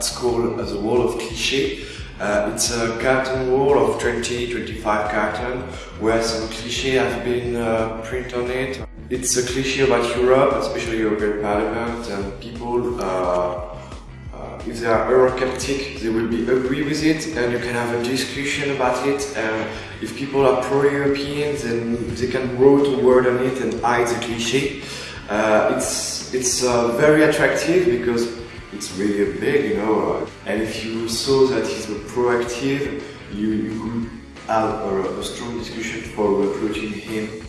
it's called uh, the wall of cliché. Uh, it's a carton wall of 20-25 carton where some cliché have been uh, printed on it. It's a cliché about Europe, especially European Parliament, and people, uh, uh, if they are Eurosceptic, they will be agree with it, and you can have a discussion about it. And if people are pro-European, then they can write a word on it and hide the cliché. Uh, it's it's uh, very attractive because it's really big, you know. Uh, and if you saw that he's proactive, you, you could have a, a strong discussion for recruiting him.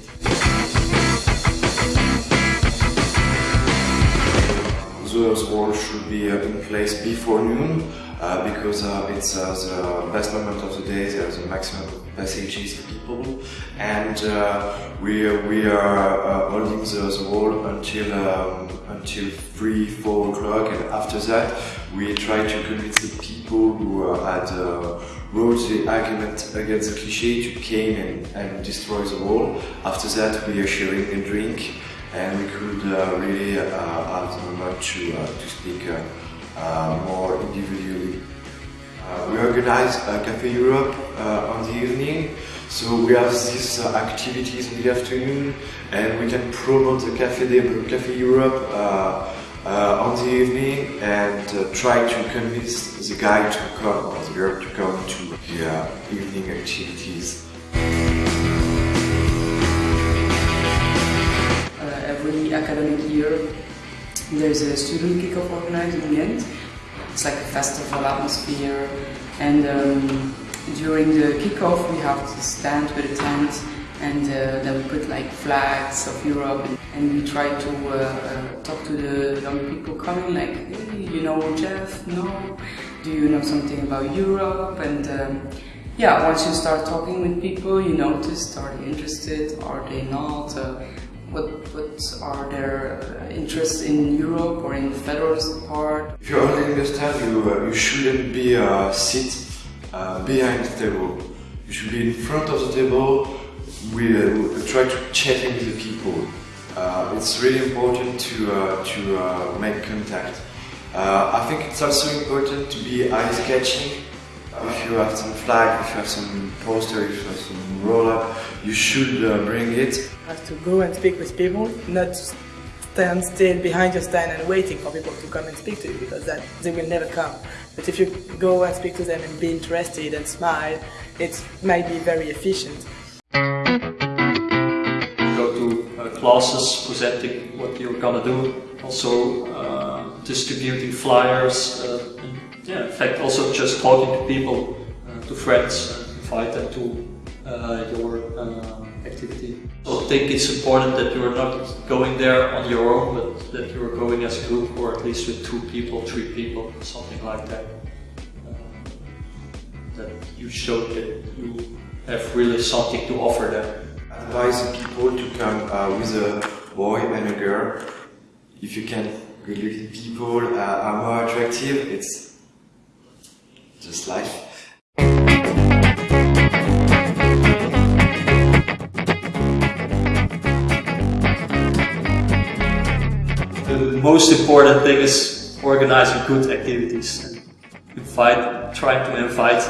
Those walls should be uh, in place before noon uh, because uh, it's the best moment of the day, there's a maximum passages of passages people and we, we are holding the, the wall until, um, until 3, 4 o'clock. And after that we try to convince the people who had wrote the argument against the cliché to came and, and destroy the wall. After that we are sharing a drink and we could uh, really uh, have the moment to, uh, to speak more individually. we organize Café Europe on the evening, so we have these activities in the afternoon and we can promote the Café, de, Café Europe uh, on the evening and uh, try to convince the guy to come or the girl to come to the uh, evening activities. Year there's a student kickoff organized in the end. It's like a festival atmosphere. And um, during the kickoff we have to stand with a tent and uh, then we put like flags of Europe and we try to uh, uh, talk to the young people coming like hey you know JEF? No. Do you know something about Europe? And um, yeah once you start talking with people you notice are they interested? Are they not? Uh, what, what are their uh, interests in Europe or in the federalist part? If you're only understand, you, uh, you shouldn't be uh, sit uh, behind the table. You should be in front of the table. We, uh, try to chat with the people. Uh, it's really important to, uh, to make contact. I think it's also important to be eye-catching if you have some flag, if you have some poster, if you have some roll-up, you should uh, bring it. You have to go and speak with people, not stand still behind your stand and waiting for people to come and speak to you because that they will never come. But if you go and speak to them and be interested and smile, it might be very efficient. Go to uh, classes presenting what you're gonna do, also uh, distributing flyers, uh, yeah, in fact, also just talking to people, uh, to friends, invite them to uh, your uh, activity. So I think it's important that you are not going there on your own, but that you are going as a group or at least with two people, three people, something like that. Uh, that you show that you have really something to offer them. Advise people to come uh, with a boy and a girl. If you can, good-looking people uh, are more attractive. It's life. The most important thing is organizing good activities and invite, trying to invite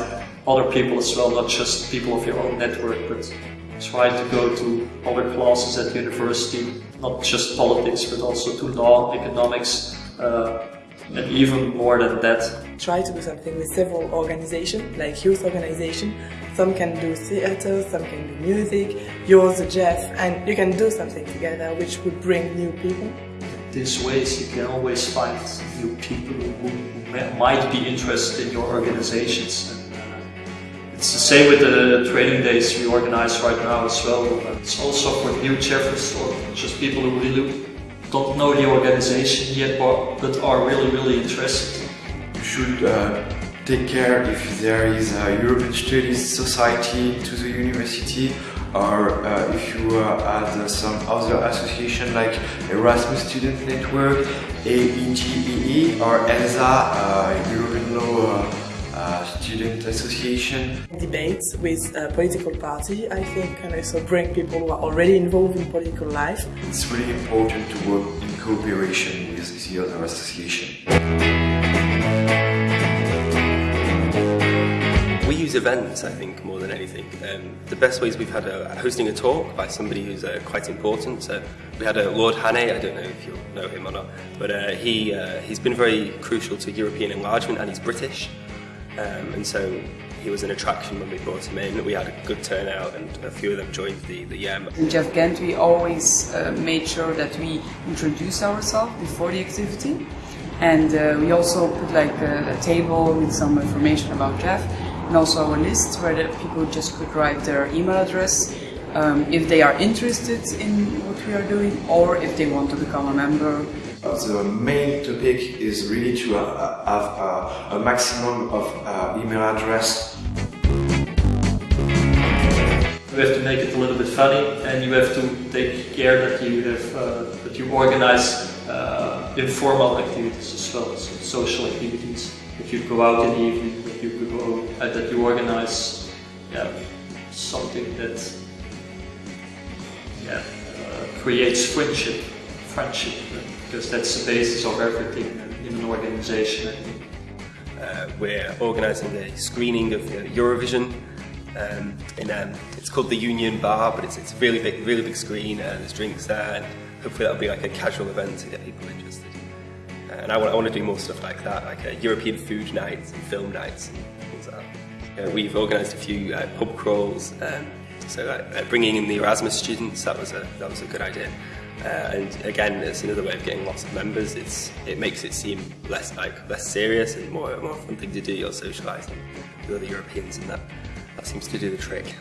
other people as well, not just people of your own network, but try to go to other classes at university, not just politics, but also to law, economics, uh, and even more than that. Try to do something with several organizations, like youth organization. Some can do theater, some can do music, yours, JEF, and you can do something together which would bring new people. These ways you can always find new people who might be interested in your organizations. Uh, it's the same with the training days we organize right now as well. It's also for new Jeffers or just people who really don't know the organization yet but are really, really interested. Should uh, take care if there is a European Studies Society to the university or uh, if you uh, had some other association like Erasmus Student Network, AEGEE or ELSA, uh, European Law uh, student association. Debates with a political party, I think, can also bring people who are already involved in political life. It's really important to work in cooperation with the other association. Events, I think, more than anything. Um, the best ways we've had a, hosting a talk by somebody who's uh, quite important. So we had a Lord Hannay, I don't know if you'll know him or not, but uh, he, uh, he's been very crucial to European enlargement and he's British. Um, and so he was an attraction when we brought him in. We had a good turnout and a few of them joined the, the YEM. In JEF Ghent, we always uh, made sure that we introduce ourselves before the activity. And uh, we also put like a, a, table with some information about JEF and also a list where the people just could write their email address um, if they are interested in what we are doing or if they want to become a member the main topic is really to uh, have a maximum of uh, email address. You have to make it a little bit funny, and you have to take care that you have uh, that you organize uh, informal activities as well, as social activities. If you go out in the evening, that you uh, that you organize, yeah, something that yeah, uh, creates friendship, friendship because that's the basis of everything in an organization. Uh, we're organising the screening of Eurovision. Um, in, um, it's called the Union Bar, but it's, it's really big, really big screen. Uh, there's drinks there, and hopefully that'll be like a casual event to get people interested. Uh, and I want, I want to do more stuff like that, like uh, European food nights and film nights and things like that. Uh, we've organised a few pub crawls, um, so bringing in the Erasmus students, that was a, that was a good idea. Uh, and again, it's another way of getting lots of members. It's it makes it seem less like less serious and more more fun thing to do. You're socialising with other Europeans, and that that seems to do the trick.